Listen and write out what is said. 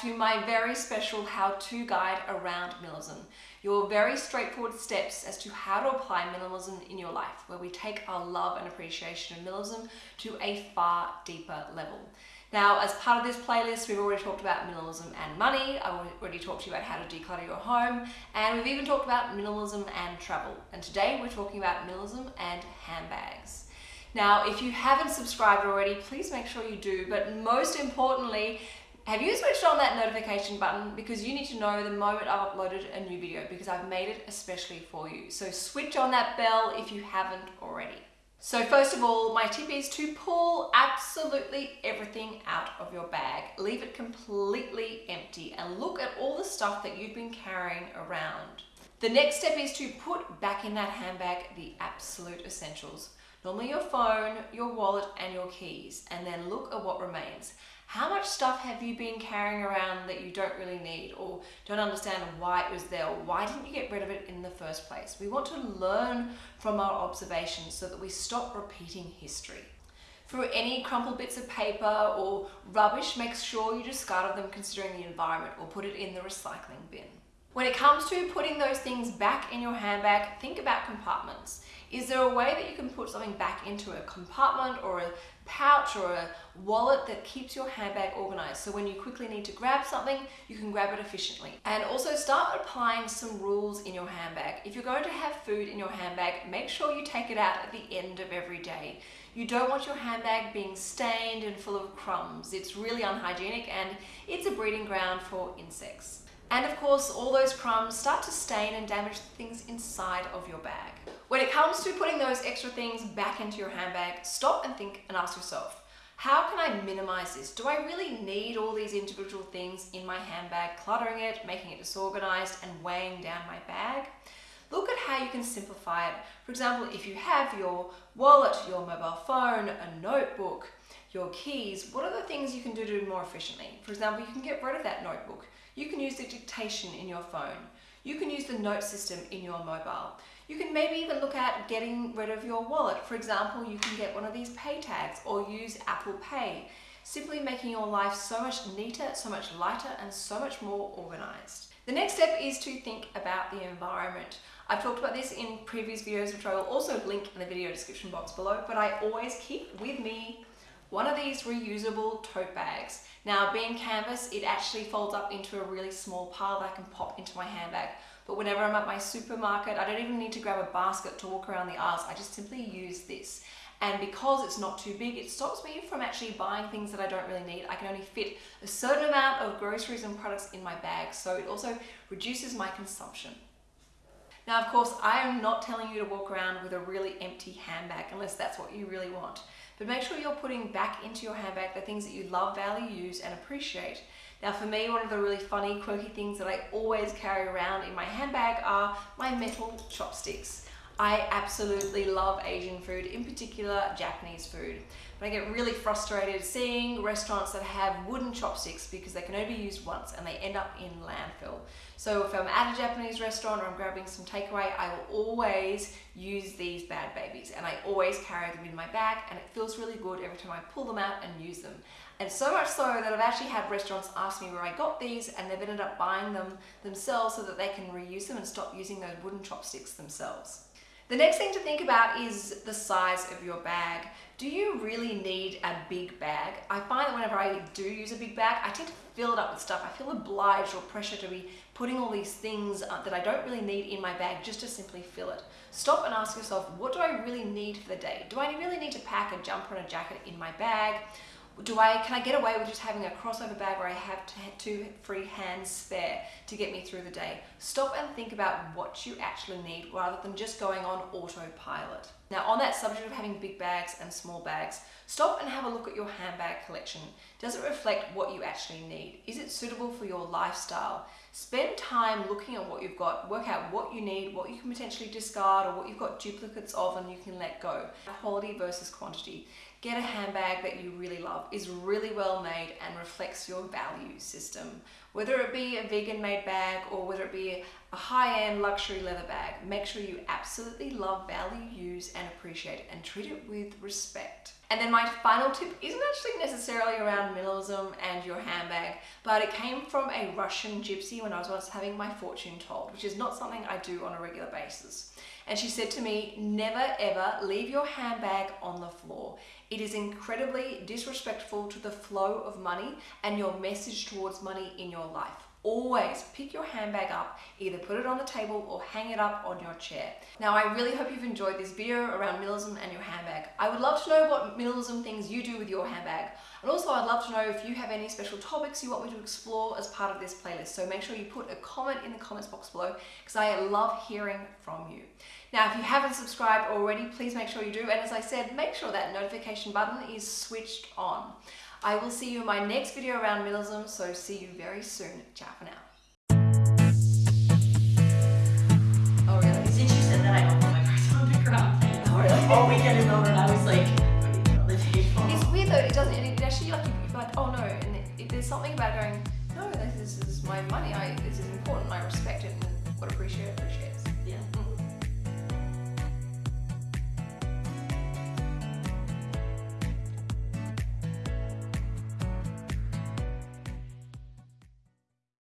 to my very special how-to guide around minimalism. Your very straightforward steps as to how to apply minimalism in your life, where we take our love and appreciation of minimalism to a far deeper level. Now, as part of this playlist, we've already talked about minimalism and money. I've already talked to you about how to declutter your home, and we've even talked about minimalism and travel. And today we're talking about minimalism and handbags. Now, if you haven't subscribed already, please make sure you do. But most importantly, have you switched on that notification button? Because you need to know the moment I've uploaded a new video because I've made it especially for you. So switch on that bell if you haven't already. So first of all, my tip is to pull absolutely everything out of your bag. Leave it completely empty and look at all the stuff that you've been carrying around. The next step is to put back in that handbag the absolute essentials. Normally your phone, your wallet and your keys and then look at what remains. How much stuff have you been carrying around that you don't really need or don't understand why it was there or why didn't you get rid of it in the first place? We want to learn from our observations so that we stop repeating history. For any crumpled bits of paper or rubbish, make sure you discard them considering the environment or put it in the recycling bin. When it comes to putting those things back in your handbag, think about compartments. Is there a way that you can put something back into a compartment or a pouch or a wallet that keeps your handbag organized? So when you quickly need to grab something you can grab it efficiently. And also start applying some rules in your handbag. If you're going to have food in your handbag make sure you take it out at the end of every day. You don't want your handbag being stained and full of crumbs. It's really unhygienic and it's a breeding ground for insects and of course, all those crumbs start to stain and damage the things inside of your bag. When it comes to putting those extra things back into your handbag, stop and think and ask yourself, how can I minimize this? Do I really need all these individual things in my handbag, cluttering it, making it disorganized and weighing down my bag? Look at how you can simplify it. For example, if you have your wallet, your mobile phone, a notebook, your keys, what are the things you can do to do more efficiently? For example, you can get rid of that notebook. You can use the dictation in your phone. You can use the note system in your mobile. You can maybe even look at getting rid of your wallet. For example, you can get one of these pay tags or use Apple Pay, simply making your life so much neater, so much lighter, and so much more organized. The next step is to think about the environment. I've talked about this in previous videos, which I will also link in the video description box below, but I always keep with me one of these reusable tote bags. Now being canvas, it actually folds up into a really small pile that I can pop into my handbag. But whenever I'm at my supermarket, I don't even need to grab a basket to walk around the aisles. I just simply use this. And because it's not too big, it stops me from actually buying things that I don't really need. I can only fit a certain amount of groceries and products in my bag. So it also reduces my consumption. Now, of course, I am not telling you to walk around with a really empty handbag unless that's what you really want. But make sure you're putting back into your handbag the things that you love, value, use, and appreciate. Now for me, one of the really funny, quirky things that I always carry around in my handbag are my metal chopsticks. I absolutely love Asian food, in particular Japanese food. But I get really frustrated seeing restaurants that have wooden chopsticks because they can only be used once and they end up in landfill. So if I'm at a Japanese restaurant or I'm grabbing some takeaway, I will always use these bad babies and I always carry them in my bag and it feels really good every time I pull them out and use them. And so much so that I've actually had restaurants ask me where I got these and they've ended up buying them themselves so that they can reuse them and stop using those wooden chopsticks themselves. The next thing to think about is the size of your bag. Do you really need a big bag? I find that whenever I do use a big bag, I tend to fill it up with stuff. I feel obliged or pressure to be putting all these things uh, that I don't really need in my bag just to simply fill it. Stop and ask yourself, what do I really need for the day? Do I really need to pack a jumper and a jacket in my bag? Do I can I get away with just having a crossover bag where I have two free hands spare to get me through the day? Stop and think about what you actually need rather than just going on autopilot. Now on that subject of having big bags and small bags, stop and have a look at your handbag collection. Does it reflect what you actually need? Is it suitable for your lifestyle? Spend time looking at what you've got, work out what you need, what you can potentially discard or what you've got duplicates of and you can let go. Quality versus quantity. Get a handbag that you really love, is really well made and reflects your value system. Whether it be a vegan made bag or whether it be a high-end luxury leather bag, make sure you absolutely love, value, use and appreciate and treat it with respect. And then my final tip isn't actually necessarily around minimalism and your handbag, but it came from a Russian gypsy when I was once having my fortune told, which is not something I do on a regular basis. And she said to me, never ever leave your handbag on the floor. It is incredibly disrespectful to the flow of money and your message towards money in your life always pick your handbag up, either put it on the table or hang it up on your chair. Now, I really hope you've enjoyed this video around minimalism and your handbag. I would love to know what minimalism things you do with your handbag. And also I'd love to know if you have any special topics you want me to explore as part of this playlist. So make sure you put a comment in the comments box below because I love hearing from you. Now, if you haven't subscribed already, please make sure you do. And as I said, make sure that notification button is switched on. I will see you in my next video around minimalism, so see you very soon. Ciao for now. Oh really? Since you said that, I don't my purse on. Oh really? All weekend is over and I was like, putting on the table. It's weird though, it doesn't, it actually like, you're like, oh no, and it, it, there's something about going, no, this is, this is my money, I, this is important, I respect it, and I appreciate it,